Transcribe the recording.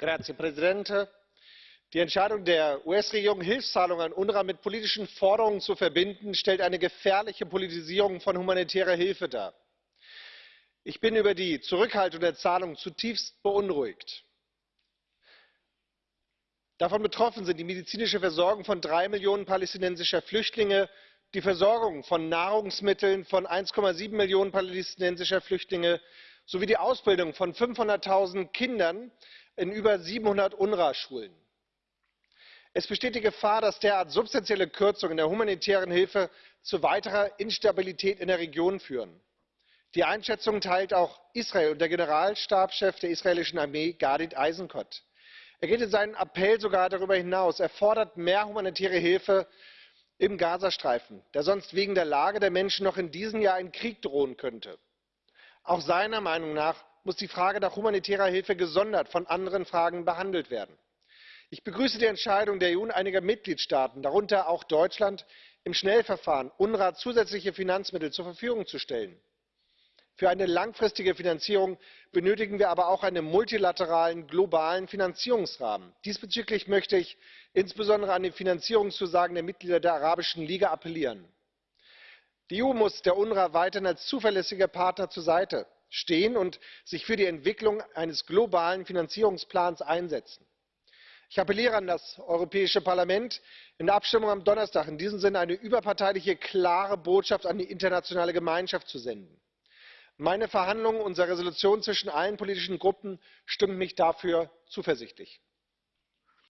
herr präsident! die entscheidung der us regierung hilfszahlungen an unrwa mit politischen forderungen zu verbinden stellt eine gefährliche politisierung von humanitärer hilfe dar. ich bin über die zurückhaltung der zahlungen zutiefst beunruhigt. davon betroffen sind die medizinische versorgung von drei millionen palästinensischer flüchtlinge die versorgung von nahrungsmitteln von eins sieben millionen palästinensischer flüchtlinge sowie die ausbildung von fünfhundert null kindern in über siebenhundert unrwa schulen es besteht die gefahr dass derart substanzielle kürzungen der humanitären hilfe zu weiterer instabilität in der region führen. die einschätzung teilt auch israel und der generalstabschef der israelischen armee gadi eisenkot. er geht in seinem appell sogar darüber hinaus er fordert mehr humanitäre hilfe im gazastreifen da sonst wegen der lage der menschen noch in diesem jahr ein krieg drohen könnte. Auch seiner meinung nach muss die frage nach humanitärer hilfe gesondert von anderen fragen behandelt werden ich begrüße die entscheidung der eu und einiger mitgliedstaaten darunter auch deutschland im schnellverfahren unrwa zusätzliche finanzmittel zur verfügung zu stellen. für eine langfristige finanzierung benötigen wir aber auch einen multilateralen globalen finanzierungsrahmen. diesbezüglich möchte ich insbesondere an die finanzierungszusagen der mitglieder der arabischen liga appellieren. Die eu muss der unrwa weiterhin als zuverlässiger partner zur seite stehen und sich für die entwicklung eines globalen finanzierungsplans einsetzen ich appelliere an das europäische parlament in der abstimmung am donnerstag in diesem sinne eine überparteiliche klare botschaft an die internationale gemeinschaft zu senden. meine verhandlungen unserer entschließung zwischen allen politischen gruppen stimmen mich dafür zuversichtlich.